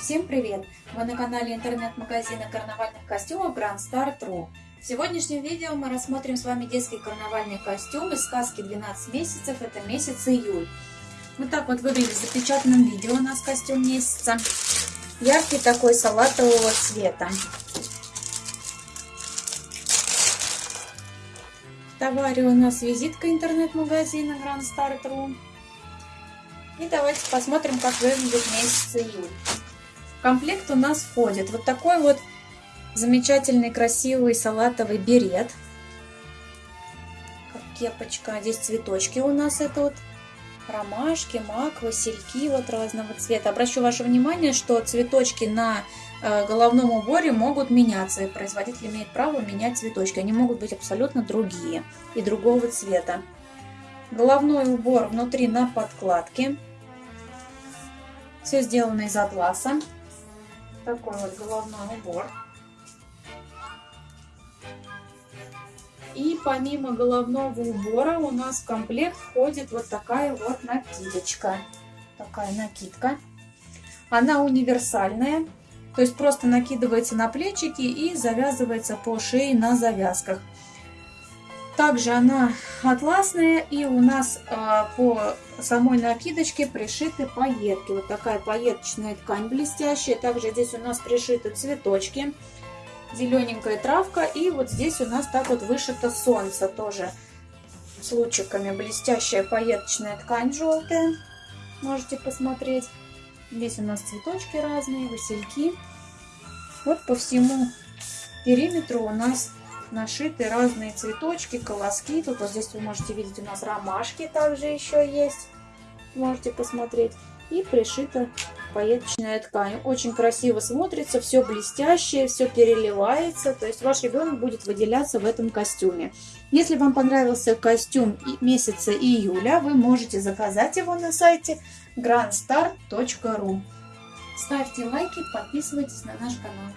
Всем привет! Вы на канале интернет-магазина карнавальных костюмов Grand Star True. В сегодняшнем видео мы рассмотрим с вами детский карнавальный костюм из сказки 12 месяцев, это месяц июль. Вот так вот выглядит в запечатанном видео у нас костюм месяца. Яркий такой салатового цвета. В товаре у нас визитка интернет-магазина Grand Star True. И давайте посмотрим, как выглядит месяц июль. Комплект у нас входит вот такой вот замечательный красивый салатовый берет. Как кепочка. Здесь цветочки у нас это вот ромашки, мак, васильки вот разного цвета. Обращу ваше внимание, что цветочки на э, головном уборе могут меняться. И производитель имеет право менять цветочки. Они могут быть абсолютно другие и другого цвета. Головной убор внутри на подкладке. Все сделано из атласа. Такой вот головной убор. И помимо головного убора у нас в комплект входит вот такая вот накидочка. Такая накидка. Она универсальная. То есть просто накидывается на плечики и завязывается по шее на завязках. Также она атласная и у нас э, по самой накидочке пришиты пайетки. Вот такая пайеточная ткань блестящая. Также здесь у нас пришиты цветочки. Зелененькая травка. И вот здесь у нас так вот вышито солнце тоже с лучиками. Блестящая пайеточная ткань желтая. Можете посмотреть. Здесь у нас цветочки разные, васильки. Вот по всему периметру у нас нашиты разные цветочки, колоски. Тут вот здесь вы можете видеть у нас ромашки также еще есть. Можете посмотреть. И пришита пайеточная ткань. Очень красиво смотрится, все блестящее, все переливается. То есть ваш ребенок будет выделяться в этом костюме. Если вам понравился костюм месяца июля, вы можете заказать его на сайте grandstar.ru. Ставьте лайки, подписывайтесь на наш канал.